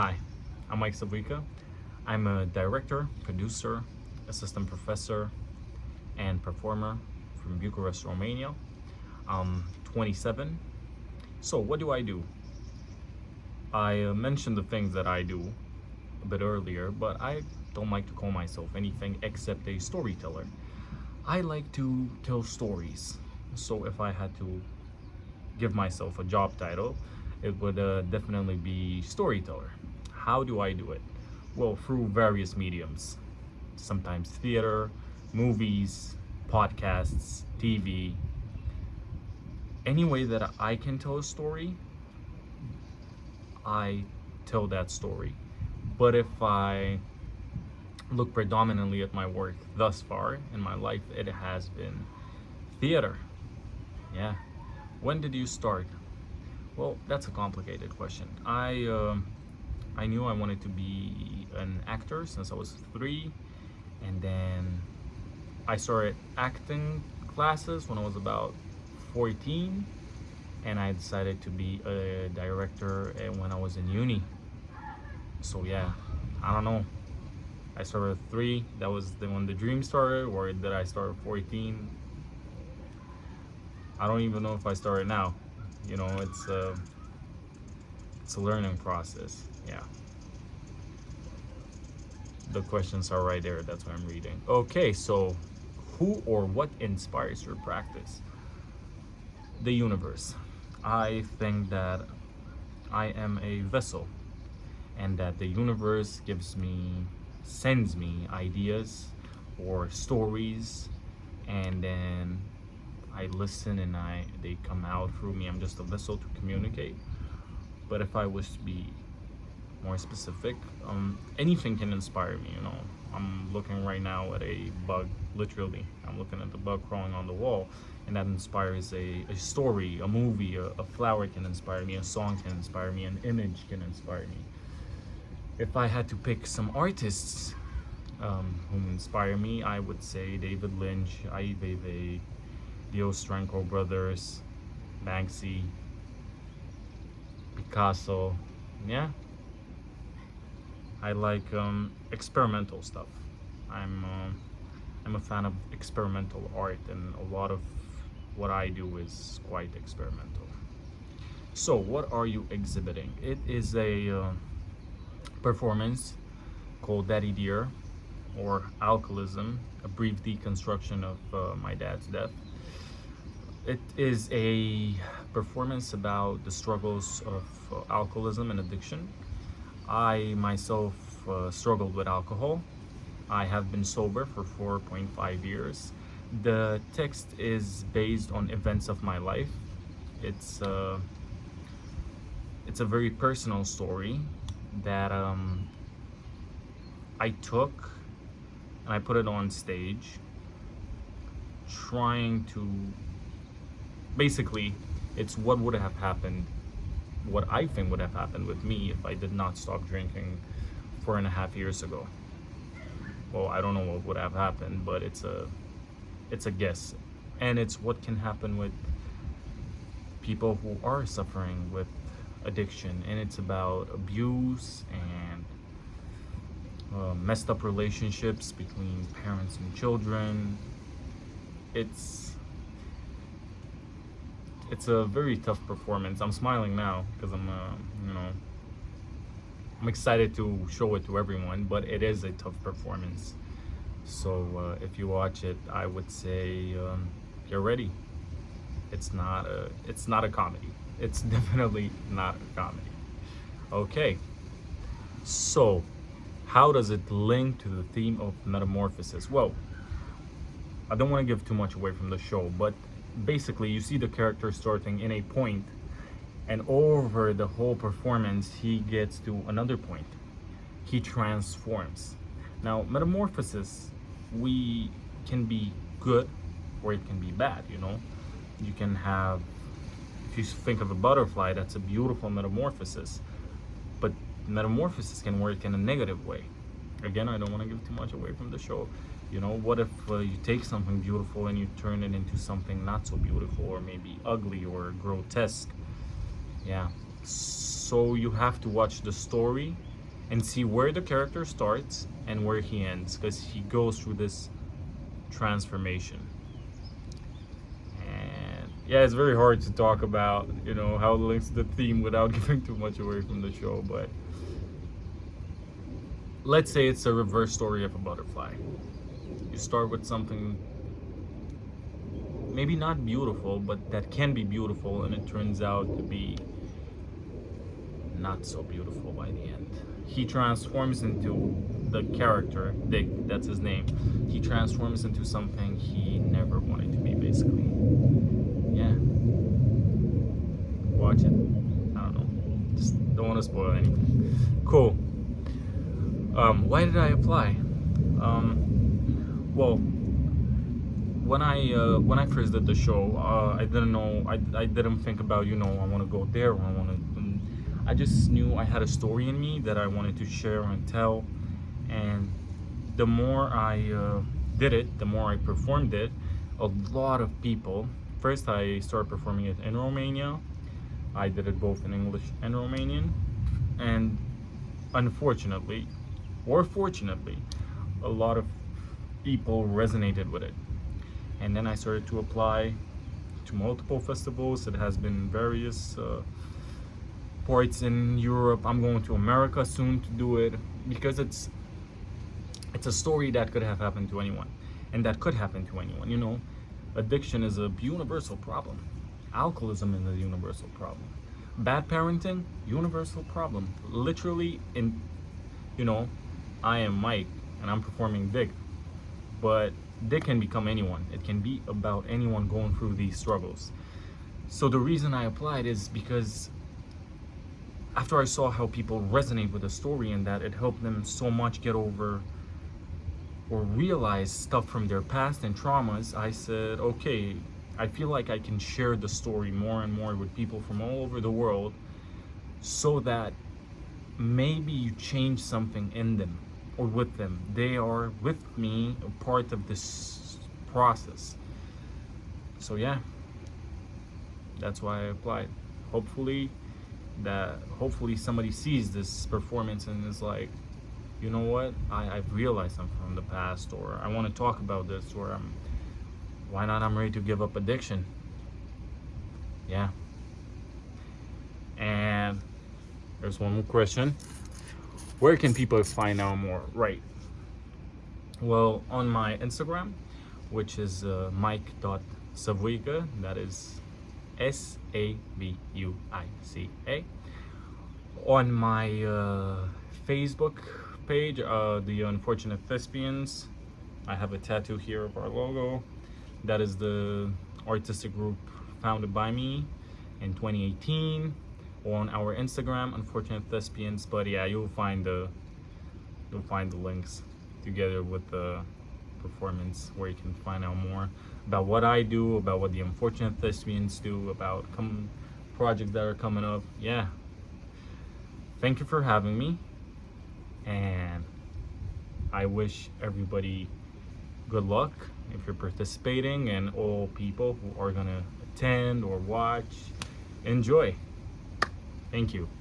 Hi, I'm Mike Savuica. I'm a director, producer, assistant professor, and performer from Bucharest, Romania. I'm 27. So what do I do? I uh, mentioned the things that I do a bit earlier, but I don't like to call myself anything except a storyteller. I like to tell stories. So if I had to give myself a job title, it would uh, definitely be storyteller. How do I do it? Well, through various mediums. Sometimes theater, movies, podcasts, TV. Any way that I can tell a story, I tell that story. But if I look predominantly at my work thus far in my life, it has been theater. Yeah. When did you start? Well, that's a complicated question. I uh, I knew I wanted to be an actor since I was three, and then I started acting classes when I was about 14, and I decided to be a director eh, when I was in uni. So yeah, I don't know. I started three. That was the when the dream started, or did I start at 14? I don't even know if I started now. You know, it's a, it's a learning process. Yeah. The questions are right there. That's what I'm reading. Okay, so who or what inspires your practice? The universe. I think that I am a vessel and that the universe gives me sends me ideas or stories and then I listen and I they come out through me I'm just a vessel to communicate but if I was to be more specific um, anything can inspire me you know. I'm looking right now at a bug literally. I'm looking at the bug crawling on the wall and that inspires a, a story a movie a, a flower can inspire me a song can inspire me an image can inspire me. If I had to pick some artists um, who inspire me, I would say David Lynch, Ai Weiwei, the Ostrankov brothers, Banksy, Picasso, yeah. I like um, experimental stuff. I'm uh, I'm a fan of experimental art and a lot of what I do is quite experimental. So what are you exhibiting? It is a uh, performance called Daddy Dear or Alcoholism, a brief deconstruction of uh, my dad's death. It is a performance about the struggles of uh, alcoholism and addiction. I myself uh, struggled with alcohol. I have been sober for 4.5 years. The text is based on events of my life. It's, uh, it's a very personal story that um, I took and I put it on stage trying to basically it's what would have happened what I think would have happened with me if I did not stop drinking four and a half years ago. Well I don't know what would have happened but it's a it's a guess. And it's what can happen with people who are suffering with addiction. And it's about abuse and uh, messed up relationships between parents and children. It's it's a very tough performance. I'm smiling now because i'm uh, you know i'm excited to show it to everyone but it is a tough performance. So uh, if you watch it i would say um, get ready. It's not a it's not a comedy. It's definitely not a comedy. Okay. So how does it link to the theme of metamorphosis? Well i don't want to give too much away from the show but basically you see the character starting in a point and over the whole performance he gets to another point he transforms now metamorphosis we can be good or it can be bad you know you can have if you think of a butterfly, that's a beautiful metamorphosis. But metamorphosis can work in a negative way. Again, I don't want to give too much away from the show. You know, what if uh, you take something beautiful and you turn it into something not so beautiful or maybe ugly or grotesque? Yeah. So you have to watch the story and see where the character starts and where he ends because he goes through this transformation and yeah it's very hard to talk about you know how it links to the theme without giving too much away from the show but let's say it's a reverse story of a butterfly you start with something maybe not beautiful but that can be beautiful and it turns out to be not so beautiful by the end. He transforms into the character Dick that's his name. He transforms into something he never wanted to be basically. Yeah. Watch it. I don't know. Just don't want to spoil anything. Cool. Um, why did I apply? Um, well when I uh, when I first did the show uh, I didn't know I, I didn't think about you know I want to go there I want to I just knew I had a story in me that I wanted to share and tell. And the more I uh, did it the more I performed it a lot of people first I started performing it in Romania. I did it both in English and Romanian. And unfortunately or fortunately a lot of people resonated with it and then I started to apply to multiple festivals it has been various uh, ports in Europe. I'm going to America soon to do it because it's it's a story that could have happened to anyone and that could happen to anyone, you know. Addiction is a universal problem. Alcoholism is a universal problem. Bad parenting, universal problem. Literally in you know, I am Mike and I'm performing Dick. But they can become anyone. It can be about anyone going through these struggles. So the reason I applied is because after I saw how people resonate with the story and that it helped them so much get over or realize stuff from their past and traumas, I said, okay, I feel like I can share the story more and more with people from all over the world so that maybe you change something in them or with them. They are with me, a part of this process. So yeah, that's why I applied. Hopefully that hopefully somebody sees this performance and is like you know what I, I've realized something from the past or I want to talk about this or I'm why not I'm ready to give up addiction yeah and there's one more question where can people find out more right well on my Instagram which is uh, mike.savuica that is S A V U I C A. On my uh, Facebook page, uh, The Unfortunate Thespians, I have a tattoo here of our logo. That is the artistic group founded by me in 2018 on our Instagram, Unfortunate Thespians. But yeah, you'll find the you'll find the links together with the performance where you can find out more about what I do, about what the Unfortunate Thespians do, about come projects that are coming up. Yeah. Thank you for having me. And I wish everybody good luck if you're participating and all people who are to attend or watch. Enjoy. Thank you.